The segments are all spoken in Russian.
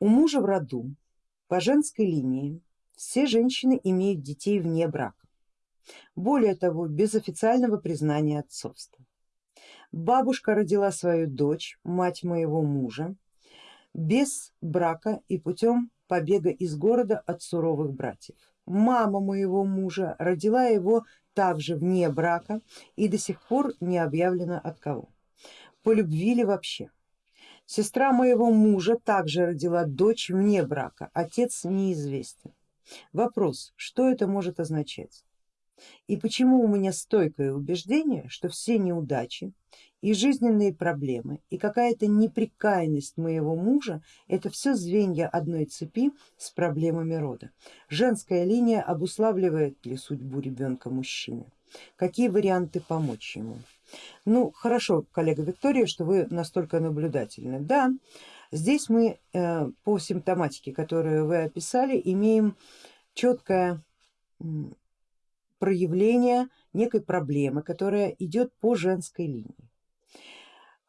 У мужа в роду по женской линии все женщины имеют детей вне брака. Более того, без официального признания отцовства. Бабушка родила свою дочь, мать моего мужа, без брака и путем побега из города от суровых братьев. Мама моего мужа родила его также вне брака и до сих пор не объявлено от кого. По любви ли вообще? Сестра моего мужа также родила дочь вне брака, отец неизвестен. Вопрос, что это может означать? И почему у меня стойкое убеждение, что все неудачи и жизненные проблемы и какая-то неприкаянность моего мужа это все звенья одной цепи с проблемами рода. Женская линия обуславливает ли судьбу ребенка мужчины? Какие варианты помочь ему? Ну хорошо, коллега Виктория, что вы настолько наблюдательны. Да, здесь мы э, по симптоматике, которую вы описали, имеем четкое проявление некой проблемы, которая идет по женской линии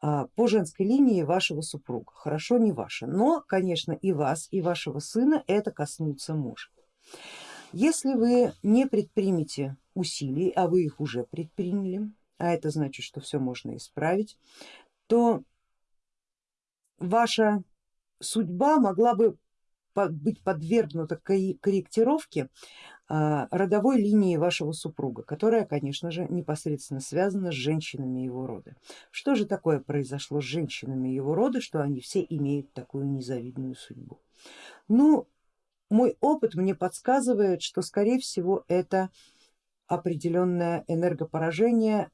а, по женской линии вашего супруга, хорошо не ваша, но конечно и вас, и вашего сына это коснуться может. Если вы не предпримете усилий, а вы их уже предприняли, а это значит, что все можно исправить, то ваша судьба могла бы быть подвергнута корректировке а, родовой линии вашего супруга, которая, конечно же, непосредственно связана с женщинами его рода. Что же такое произошло с женщинами его рода, что они все имеют такую незавидную судьбу? Ну, мой опыт мне подсказывает, что скорее всего это определенное энергопоражение,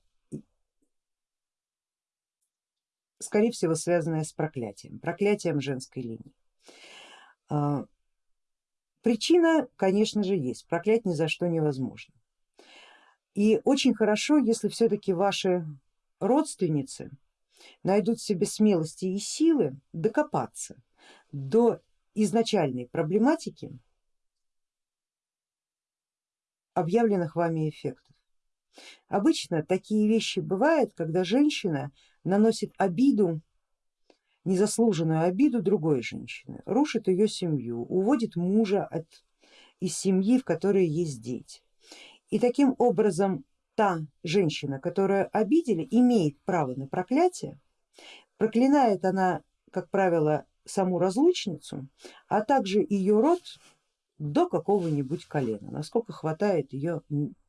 скорее всего связанное с проклятием, проклятием женской линии. А, причина, конечно же, есть, проклять ни за что невозможно. И очень хорошо, если все-таки ваши родственницы найдут в себе смелости и силы докопаться до изначальной проблематики объявленных вами эффектов. Обычно такие вещи бывают, когда женщина наносит обиду, незаслуженную обиду другой женщины, рушит ее семью, уводит мужа от, из семьи, в которой есть дети. И таким образом та женщина, которую обидели, имеет право на проклятие, проклинает она, как правило, саму разлучницу, а также ее род до какого-нибудь колена, насколько хватает ее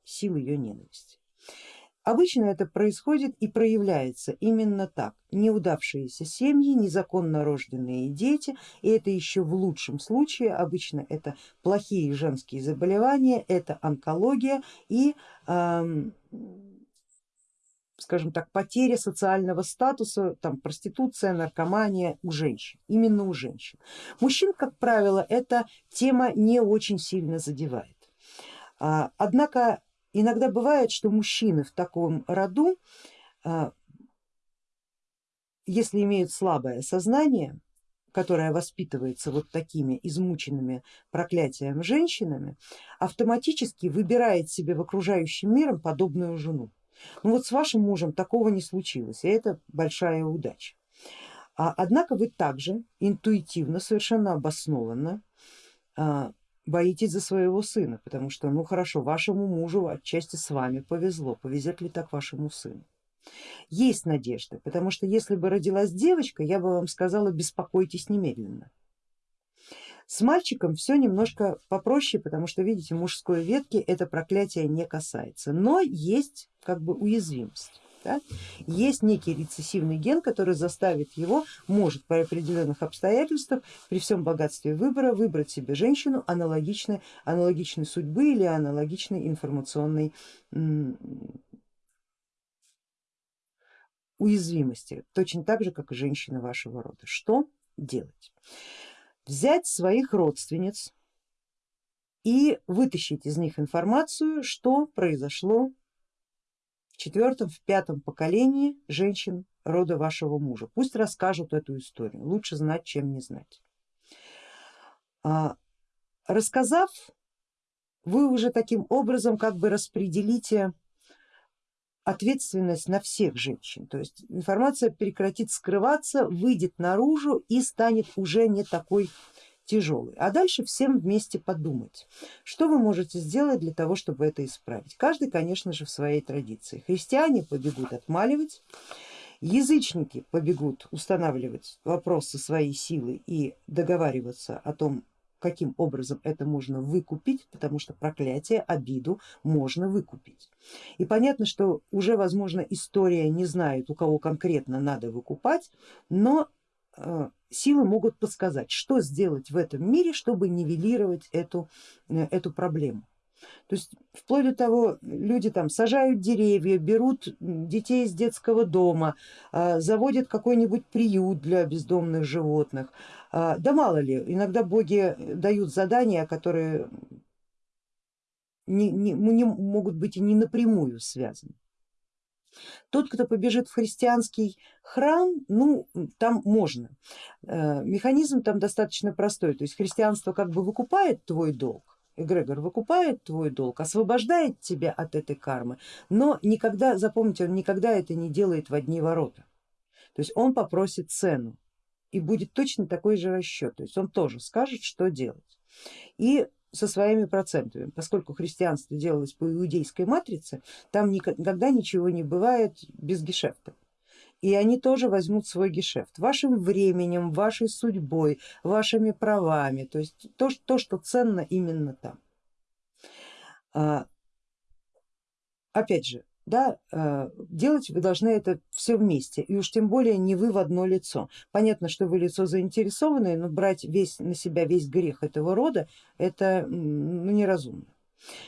сил ее ненависти. Обычно это происходит и проявляется именно так. Неудавшиеся семьи, незаконно рожденные дети, и это еще в лучшем случае, обычно это плохие женские заболевания, это онкология и эм, скажем так, потеря социального статуса, там, проституция, наркомания у женщин, именно у женщин. Мужчин, как правило, эта тема не очень сильно задевает. А, однако иногда бывает, что мужчины в таком роду, а, если имеют слабое сознание, которое воспитывается вот такими измученными проклятием женщинами, автоматически выбирает себе в окружающем мире подобную жену. Ну вот с вашим мужем такого не случилось, и это большая удача. А, однако вы также интуитивно, совершенно обоснованно а, боитесь за своего сына, потому что ну хорошо, вашему мужу отчасти с вами повезло, повезет ли так вашему сыну? Есть надежда, потому что если бы родилась девочка, я бы вам сказала, беспокойтесь немедленно. С мальчиком все немножко попроще, потому что видите, мужской ветки это проклятие не касается, но есть как бы уязвимость. Да? Есть некий рецессивный ген, который заставит его, может при определенных обстоятельствах, при всем богатстве выбора, выбрать себе женщину аналогичной, аналогичной судьбы или аналогичной информационной уязвимости, точно так же, как и женщины вашего рода. Что делать? Взять своих родственниц и вытащить из них информацию, что произошло в четвертом, в пятом поколении женщин рода вашего мужа. Пусть расскажут эту историю, лучше знать, чем не знать. А, рассказав, вы уже таким образом как бы распределите ответственность на всех женщин, то есть информация прекратит скрываться, выйдет наружу и станет уже не такой тяжелый. А дальше всем вместе подумать, что вы можете сделать для того, чтобы это исправить. Каждый, конечно же, в своей традиции. Христиане побегут отмаливать, язычники побегут устанавливать вопросы своей силы и договариваться о том, каким образом это можно выкупить, потому что проклятие, обиду можно выкупить. И понятно, что уже возможно история не знает, у кого конкретно надо выкупать, но силы могут подсказать, что сделать в этом мире, чтобы нивелировать эту, э, эту проблему. То есть вплоть до того, люди там сажают деревья, берут детей из детского дома, а, заводят какой-нибудь приют для бездомных животных. Да мало ли, иногда боги дают задания, которые не, не, не могут быть и не напрямую связаны. Тот, кто побежит в христианский храм, ну там можно. Э, механизм там достаточно простой, то есть христианство как бы выкупает твой долг, эгрегор выкупает твой долг, освобождает тебя от этой кармы, но никогда, запомните, он никогда это не делает в одни ворота. То есть он попросит цену и будет точно такой же расчет, то есть он тоже скажет, что делать. И со своими процентами, поскольку христианство делалось по иудейской матрице, там никогда ничего не бывает без гешефта. И они тоже возьмут свой гешефт. Вашим временем, вашей судьбой, вашими правами, то есть то, то что ценно именно там. А, опять же, да, а, делать вы должны это все вместе и уж тем более не вы в одно лицо. Понятно, что вы лицо заинтересованное, но брать весь на себя весь грех этого рода это ну, неразумно.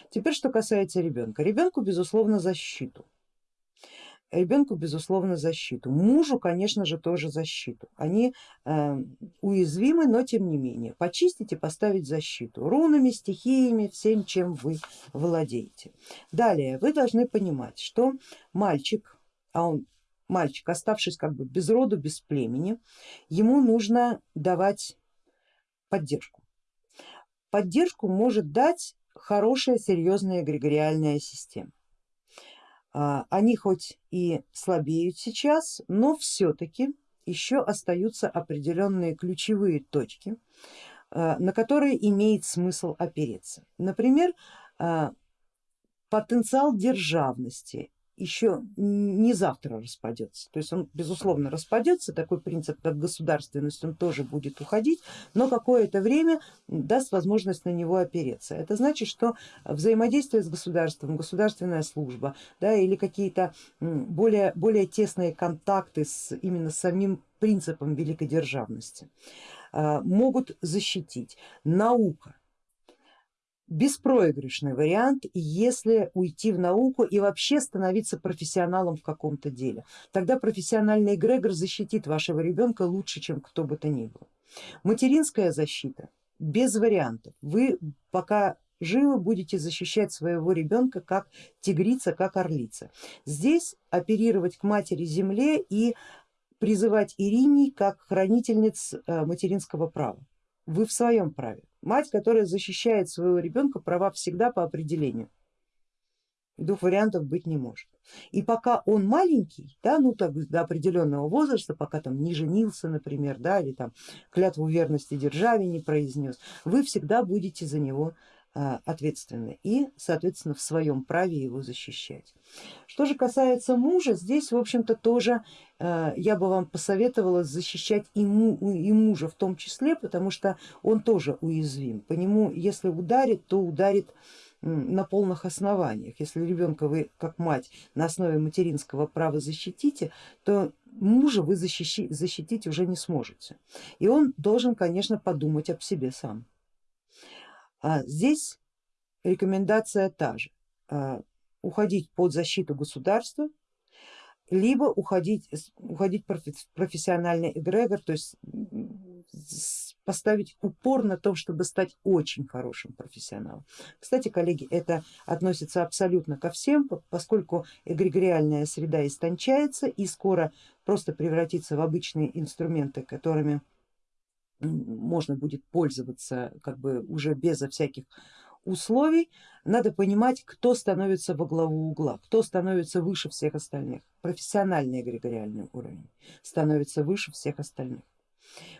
Теперь что касается ребенка. Ребенку безусловно защиту ребенку безусловно защиту, мужу конечно же тоже защиту. Они э, уязвимы, но тем не менее почистить и поставить защиту рунами, стихиями, всем чем вы владеете. Далее вы должны понимать, что мальчик, а он мальчик, оставшись как бы без роду, без племени, ему нужно давать поддержку. Поддержку может дать хорошая серьезная эгрегориальная система. А, они хоть и слабеют сейчас, но все-таки еще остаются определенные ключевые точки, а, на которые имеет смысл опереться. Например, а, потенциал державности еще не завтра распадется. То есть он безусловно распадется, такой принцип как государственность он тоже будет уходить, но какое-то время даст возможность на него опереться. Это значит, что взаимодействие с государством, государственная служба да, или какие-то более, более тесные контакты с именно самим принципом великодержавности а, могут защитить. Наука беспроигрышный вариант, если уйти в науку и вообще становиться профессионалом в каком-то деле. Тогда профессиональный эгрегор защитит вашего ребенка лучше, чем кто бы то ни было. Материнская защита без вариантов. Вы пока живы будете защищать своего ребенка как тигрица, как орлица. Здесь оперировать к матери земле и призывать Ириней как хранительниц э, материнского права. Вы в своем праве. Мать, которая защищает своего ребенка, права всегда по определению. Двух вариантов быть не может. И пока он маленький, да, ну так до определенного возраста, пока там не женился, например, да, или там клятву верности державе не произнес, вы всегда будете за него а, ответственны и соответственно в своем праве его защищать. Что же касается мужа, здесь в общем-то тоже а, я бы вам посоветовала защищать и, му, и мужа в том числе, потому что он тоже уязвим. По нему если ударит, то ударит на полных основаниях. Если ребенка вы как мать на основе материнского права защитите, то мужа вы защитить, защитить уже не сможете. И он должен, конечно, подумать об себе сам. А здесь рекомендация та же, а, уходить под защиту государства, либо уходить, уходить в профессиональный эгрегор, то есть поставить упор на том, чтобы стать очень хорошим профессионалом. Кстати, коллеги, это относится абсолютно ко всем, поскольку эгрегориальная среда истончается и скоро просто превратится в обычные инструменты, которыми можно будет пользоваться как бы уже безо всяких условий надо понимать, кто становится во главу угла, кто становится выше всех остальных. Профессиональный эгрегориальный уровень становится выше всех остальных.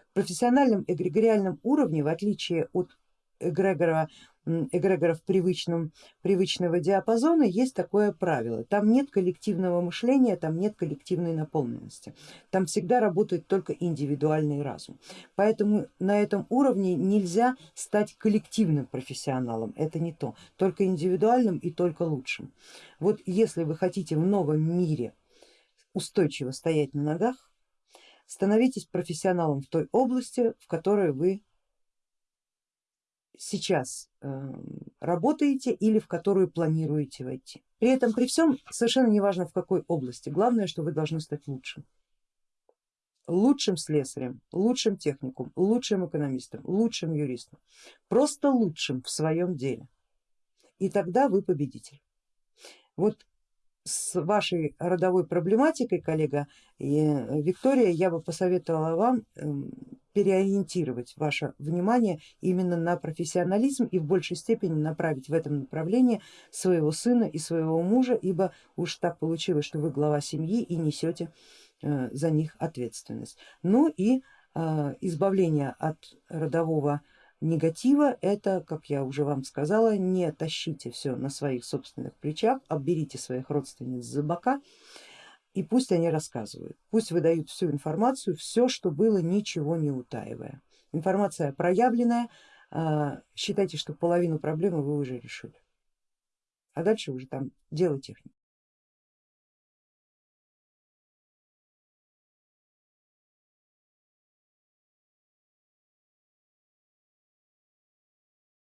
В профессиональном эгрегориальном уровне, в отличие от эгрегора эгрегоров привычном, привычного диапазона есть такое правило. Там нет коллективного мышления, там нет коллективной наполненности. Там всегда работает только индивидуальный разум. Поэтому на этом уровне нельзя стать коллективным профессионалом. Это не то. Только индивидуальным и только лучшим. Вот если вы хотите в новом мире устойчиво стоять на ногах, становитесь профессионалом в той области, в которой вы сейчас эм, работаете или в которую планируете войти. При этом при всем совершенно неважно в какой области, главное, что вы должны стать лучшим. Лучшим слесарем, лучшим техникум, лучшим экономистом, лучшим юристом, просто лучшим в своем деле. И тогда вы победитель. Вот с вашей родовой проблематикой, коллега э, Виктория, я бы посоветовала вам эм, переориентировать ваше внимание именно на профессионализм и в большей степени направить в этом направлении своего сына и своего мужа, ибо уж так получилось, что вы глава семьи и несете э, за них ответственность. Ну и э, избавление от родового негатива это, как я уже вам сказала, не тащите все на своих собственных плечах, обберите своих родственниц за бока и пусть они рассказывают, пусть выдают всю информацию, все, что было, ничего не утаивая. Информация проявленная, а, считайте, что половину проблемы вы уже решили, а дальше уже там дело техники.